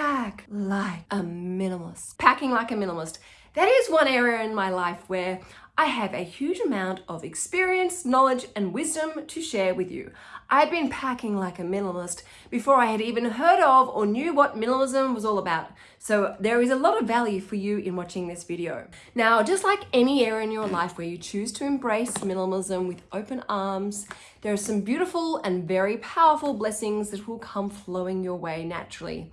pack like a minimalist. Packing like a minimalist. That is one area in my life where I have a huge amount of experience, knowledge, and wisdom to share with you. I'd been packing like a minimalist before I had even heard of or knew what minimalism was all about. So there is a lot of value for you in watching this video. Now, just like any area in your life where you choose to embrace minimalism with open arms, there are some beautiful and very powerful blessings that will come flowing your way naturally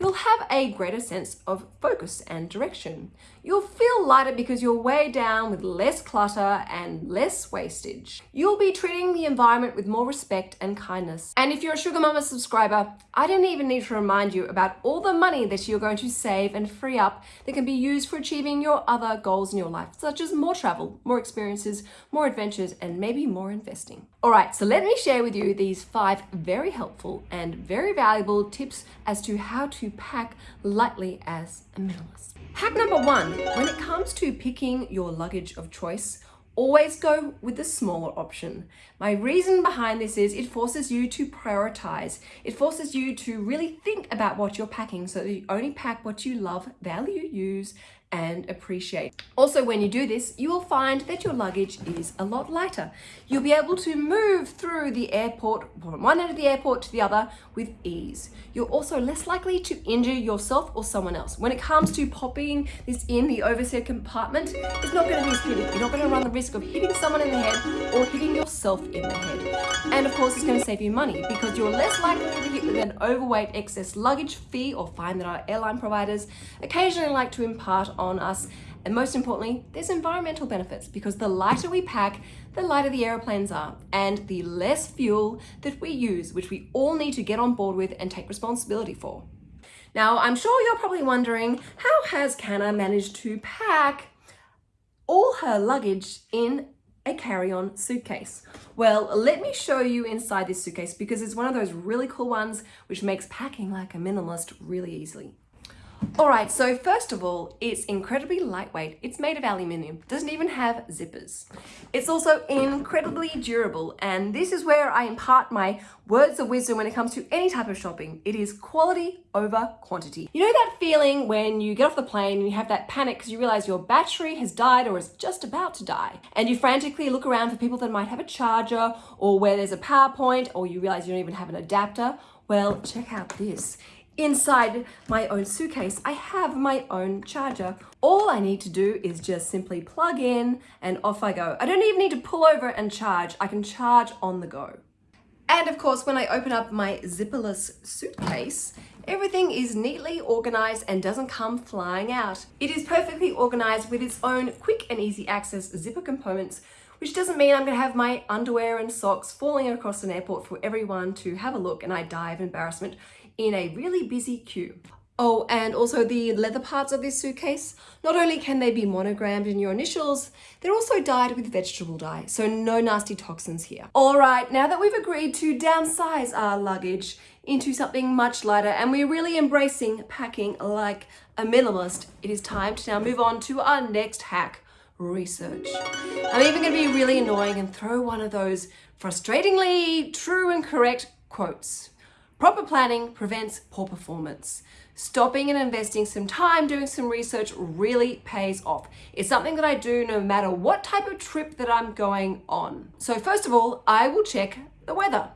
you'll have a greater sense of focus and direction. You'll feel lighter because you're weighed down with less clutter and less wastage. You'll be treating the environment with more respect and kindness. And if you're a Sugar Mama subscriber, I don't even need to remind you about all the money that you're going to save and free up that can be used for achieving your other goals in your life, such as more travel, more experiences, more adventures, and maybe more investing. All right, so let me share with you these five very helpful and very valuable tips as to how to pack lightly as a minimalist. Hack number one, when it comes to picking your luggage of choice, always go with the smaller option. My reason behind this is it forces you to prioritize. It forces you to really think about what you're packing so that you only pack what you love, value, use, and appreciate. Also, when you do this, you will find that your luggage is a lot lighter. You'll be able to move through the airport from one end of the airport to the other with ease. You're also less likely to injure yourself or someone else. When it comes to popping this in the overseat compartment, it's not going to be as hitting. You're not going to run the risk of hitting someone in the head or hitting yourself in the head. And of course, it's going to save you money because you're less likely to hit with an overweight excess luggage fee or fine that our airline providers occasionally like to impart on us. And most importantly, there's environmental benefits because the lighter we pack, the lighter the aeroplanes are and the less fuel that we use, which we all need to get on board with and take responsibility for. Now, I'm sure you're probably wondering, how has Canna managed to pack all her luggage in a carry-on suitcase? Well, let me show you inside this suitcase because it's one of those really cool ones which makes packing like a minimalist really easily. Alright, so first of all, it's incredibly lightweight. It's made of aluminium, doesn't even have zippers. It's also incredibly durable, and this is where I impart my words of wisdom when it comes to any type of shopping. It is quality over quantity. You know that feeling when you get off the plane and you have that panic because you realize your battery has died or is just about to die, and you frantically look around for people that might have a charger or where there's a power point or you realize you don't even have an adapter? Well, check out this. Inside my own suitcase, I have my own charger. All I need to do is just simply plug in and off I go. I don't even need to pull over and charge. I can charge on the go. And of course, when I open up my zipperless suitcase, everything is neatly organized and doesn't come flying out. It is perfectly organized with its own quick and easy access zipper components which doesn't mean I'm going to have my underwear and socks falling across an airport for everyone to have a look and I die of embarrassment in a really busy queue. Oh, and also the leather parts of this suitcase, not only can they be monogrammed in your initials, they're also dyed with vegetable dye, so no nasty toxins here. All right, now that we've agreed to downsize our luggage into something much lighter and we're really embracing packing like a minimalist, it is time to now move on to our next hack, research. I'm even gonna be really annoying and throw one of those frustratingly true and correct quotes. Proper planning prevents poor performance. Stopping and investing some time doing some research really pays off. It's something that I do no matter what type of trip that I'm going on. So first of all, I will check the weather.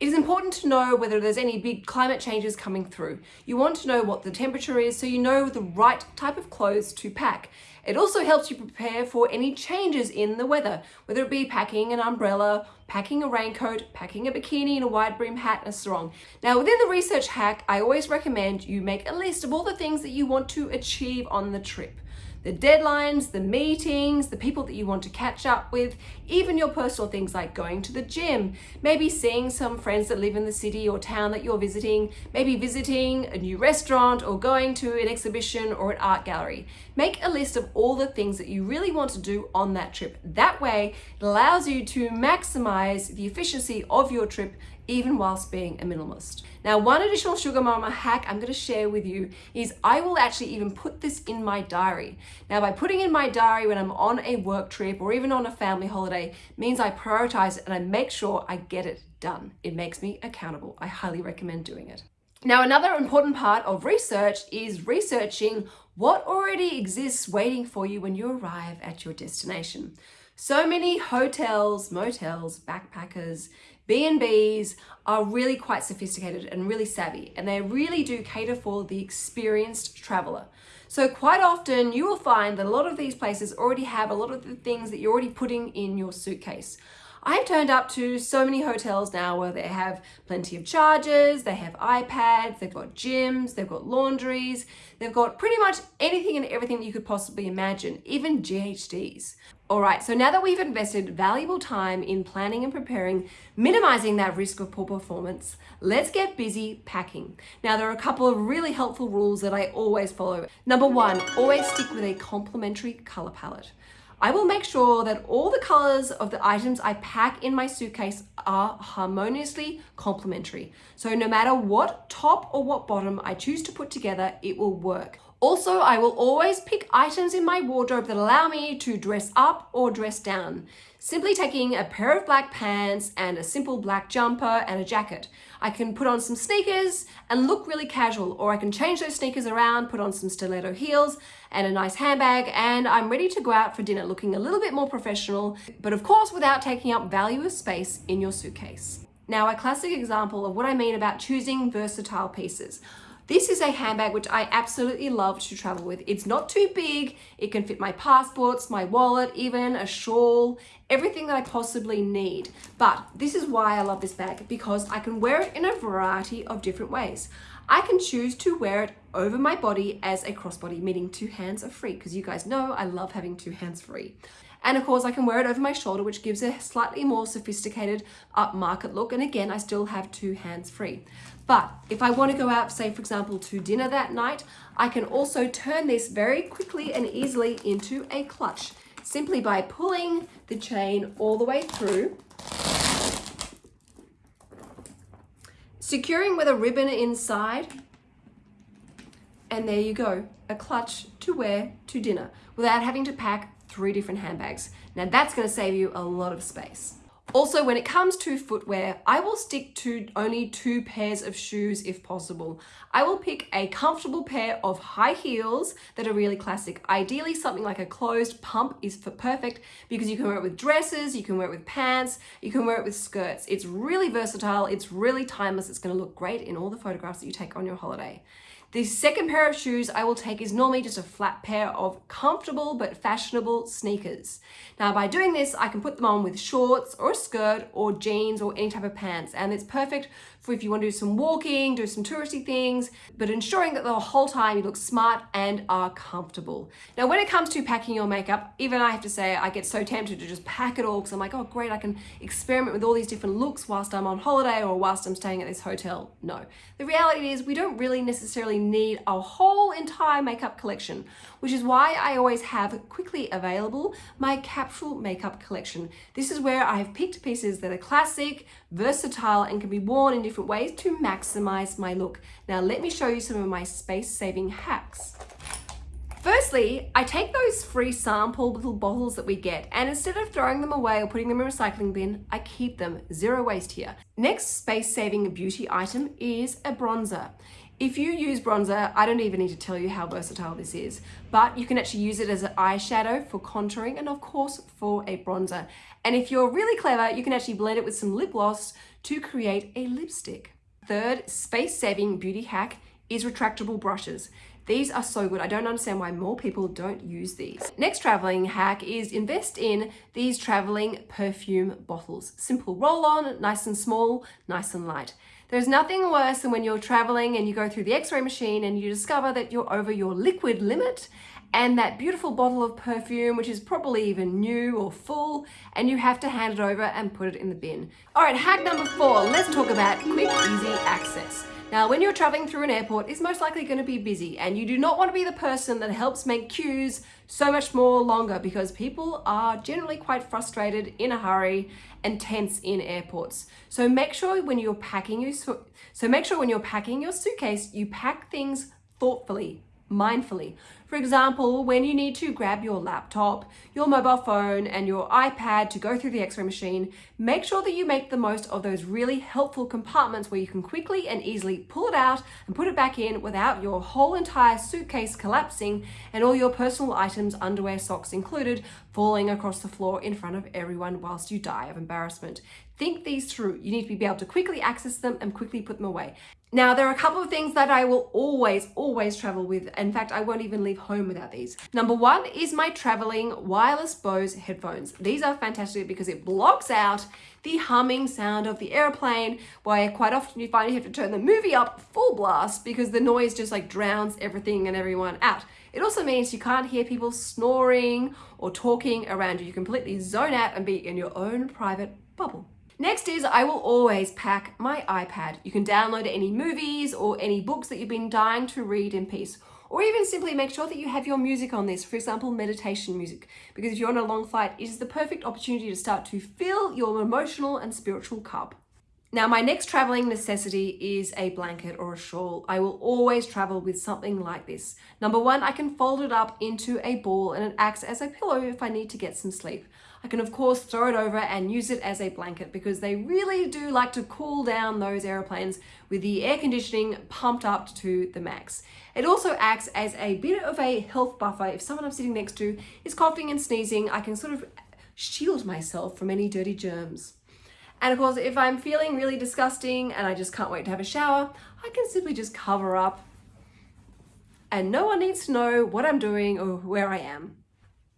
It is important to know whether there's any big climate changes coming through. You want to know what the temperature is so you know the right type of clothes to pack. It also helps you prepare for any changes in the weather, whether it be packing an umbrella, packing a raincoat, packing a bikini and a wide brim hat and a sarong. Now within the research hack, I always recommend you make a list of all the things that you want to achieve on the trip the deadlines, the meetings, the people that you want to catch up with, even your personal things like going to the gym, maybe seeing some friends that live in the city or town that you're visiting, maybe visiting a new restaurant or going to an exhibition or an art gallery. Make a list of all the things that you really want to do on that trip. That way, it allows you to maximize the efficiency of your trip even whilst being a minimalist. Now, one additional Sugar Mama hack I'm gonna share with you is I will actually even put this in my diary. Now, by putting in my diary when I'm on a work trip or even on a family holiday means I prioritize it and I make sure I get it done. It makes me accountable. I highly recommend doing it. Now, another important part of research is researching what already exists waiting for you when you arrive at your destination. So many hotels, motels, backpackers, B&Bs are really quite sophisticated and really savvy and they really do cater for the experienced traveler. So quite often you will find that a lot of these places already have a lot of the things that you're already putting in your suitcase. I've turned up to so many hotels now where they have plenty of chargers, they have iPads, they've got gyms, they've got laundries, they've got pretty much anything and everything that you could possibly imagine, even GHDs. All right, so now that we've invested valuable time in planning and preparing, minimizing that risk of poor performance, let's get busy packing. Now, there are a couple of really helpful rules that I always follow. Number one, always stick with a complementary color palette. I will make sure that all the colors of the items I pack in my suitcase are harmoniously complementary. So no matter what top or what bottom I choose to put together, it will work. Also, I will always pick items in my wardrobe that allow me to dress up or dress down. Simply taking a pair of black pants and a simple black jumper and a jacket. I can put on some sneakers and look really casual, or I can change those sneakers around, put on some stiletto heels and a nice handbag, and I'm ready to go out for dinner looking a little bit more professional, but of course without taking up valuable space in your suitcase. Now, a classic example of what I mean about choosing versatile pieces. This is a handbag which I absolutely love to travel with. It's not too big. It can fit my passports, my wallet, even a shawl, everything that I possibly need. But this is why I love this bag because I can wear it in a variety of different ways. I can choose to wear it over my body as a crossbody, meaning two hands are free because you guys know I love having two hands free. And of course I can wear it over my shoulder, which gives a slightly more sophisticated upmarket look. And again, I still have two hands free. But if I want to go out, say for example, to dinner that night, I can also turn this very quickly and easily into a clutch simply by pulling the chain all the way through, securing with a ribbon inside, and there you go, a clutch to wear to dinner without having to pack three different handbags. Now that's gonna save you a lot of space. Also, when it comes to footwear, I will stick to only two pairs of shoes if possible. I will pick a comfortable pair of high heels that are really classic. Ideally, something like a closed pump is for perfect because you can wear it with dresses, you can wear it with pants, you can wear it with skirts. It's really versatile, it's really timeless, it's gonna look great in all the photographs that you take on your holiday. The second pair of shoes I will take is normally just a flat pair of comfortable but fashionable sneakers. Now by doing this, I can put them on with shorts or a skirt or jeans or any type of pants and it's perfect for if you want to do some walking, do some touristy things, but ensuring that the whole time you look smart and are comfortable. Now, when it comes to packing your makeup, even I have to say, I get so tempted to just pack it all because I'm like, oh great, I can experiment with all these different looks whilst I'm on holiday or whilst I'm staying at this hotel. No, the reality is we don't really necessarily need a whole entire makeup collection, which is why I always have quickly available my capsule makeup collection. This is where I have picked pieces that are classic, versatile, and can be worn in different ways to maximize my look. Now let me show you some of my space-saving hacks. Firstly, I take those free sample little bottles that we get and instead of throwing them away or putting them in a recycling bin, I keep them. Zero waste here. Next space-saving beauty item is a bronzer. If you use bronzer, I don't even need to tell you how versatile this is, but you can actually use it as an eyeshadow for contouring and of course for a bronzer. And if you're really clever, you can actually blend it with some lip gloss to create a lipstick. Third space-saving beauty hack is retractable brushes. These are so good. I don't understand why more people don't use these. Next traveling hack is invest in these traveling perfume bottles. Simple roll on, nice and small, nice and light. There's nothing worse than when you're traveling and you go through the x-ray machine and you discover that you're over your liquid limit and that beautiful bottle of perfume, which is probably even new or full, and you have to hand it over and put it in the bin. All right, hack number four, let's talk about quick, easy access. Now, when you're traveling through an airport, it's most likely going to be busy and you do not want to be the person that helps make queues so much more longer because people are generally quite frustrated, in a hurry and tense in airports. So make sure when you're packing your, so make sure when you're packing your suitcase, you pack things thoughtfully, mindfully. For example, when you need to grab your laptop, your mobile phone, and your iPad to go through the x-ray machine, make sure that you make the most of those really helpful compartments where you can quickly and easily pull it out and put it back in without your whole entire suitcase collapsing and all your personal items, underwear, socks included, falling across the floor in front of everyone whilst you die of embarrassment. Think these through. You need to be able to quickly access them and quickly put them away. Now, there are a couple of things that I will always, always travel with. In fact, I won't even leave home without these. Number one is my traveling wireless Bose headphones. These are fantastic because it blocks out the humming sound of the airplane, where quite often you find you have to turn the movie up full blast because the noise just like drowns everything and everyone out. It also means you can't hear people snoring or talking around you. You completely zone out and be in your own private bubble. Next is I will always pack my iPad. You can download any movies or any books that you've been dying to read in peace. Or even simply make sure that you have your music on this, for example, meditation music. Because if you're on a long flight, it is the perfect opportunity to start to fill your emotional and spiritual cup. Now, my next traveling necessity is a blanket or a shawl. I will always travel with something like this. Number one, I can fold it up into a ball and it acts as a pillow if I need to get some sleep. I can of course throw it over and use it as a blanket because they really do like to cool down those airplanes with the air conditioning pumped up to the max. It also acts as a bit of a health buffer. If someone I'm sitting next to is coughing and sneezing, I can sort of shield myself from any dirty germs. And of course, if I'm feeling really disgusting and I just can't wait to have a shower, I can simply just cover up and no one needs to know what I'm doing or where I am.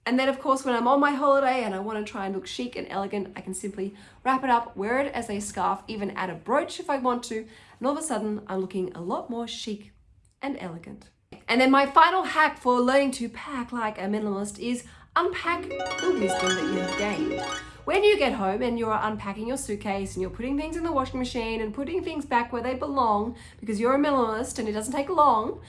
And then of course, when I'm on my holiday and I want to try and look chic and elegant, I can simply wrap it up, wear it as a scarf, even add a brooch if I want to. And all of a sudden I'm looking a lot more chic and elegant. And then my final hack for learning to pack like a minimalist is unpack the wisdom that you've gained. When you get home and you're unpacking your suitcase and you're putting things in the washing machine and putting things back where they belong because you're a minimalist and it doesn't take long,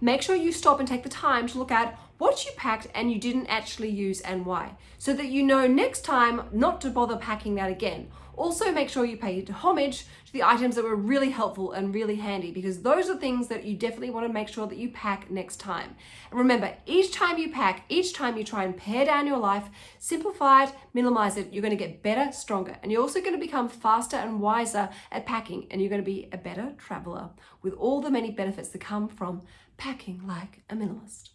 make sure you stop and take the time to look at what you packed and you didn't actually use and why, so that you know next time not to bother packing that again. Also make sure you pay homage to the items that were really helpful and really handy because those are things that you definitely want to make sure that you pack next time. And remember, each time you pack, each time you try and pare down your life, simplify it, minimize it, you're going to get better, stronger. And you're also going to become faster and wiser at packing and you're going to be a better traveler with all the many benefits that come from packing like a minimalist.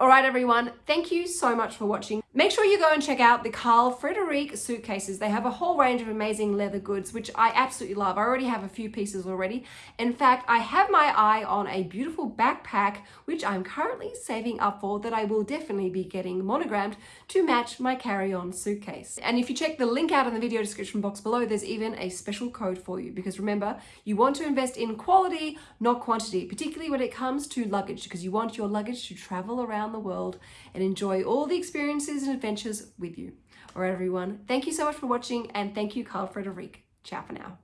All right, everyone, thank you so much for watching. Make sure you go and check out the Carl Friedrik suitcases. They have a whole range of amazing leather goods, which I absolutely love. I already have a few pieces already. In fact, I have my eye on a beautiful backpack, which I'm currently saving up for that I will definitely be getting monogrammed to match my carry-on suitcase. And if you check the link out in the video description box below, there's even a special code for you because remember, you want to invest in quality, not quantity, particularly when it comes to luggage because you want your luggage to travel around the world and enjoy all the experiences and adventures with you. All right, everyone. Thank you so much for watching and thank you, Carl Friedrik. Ciao for now.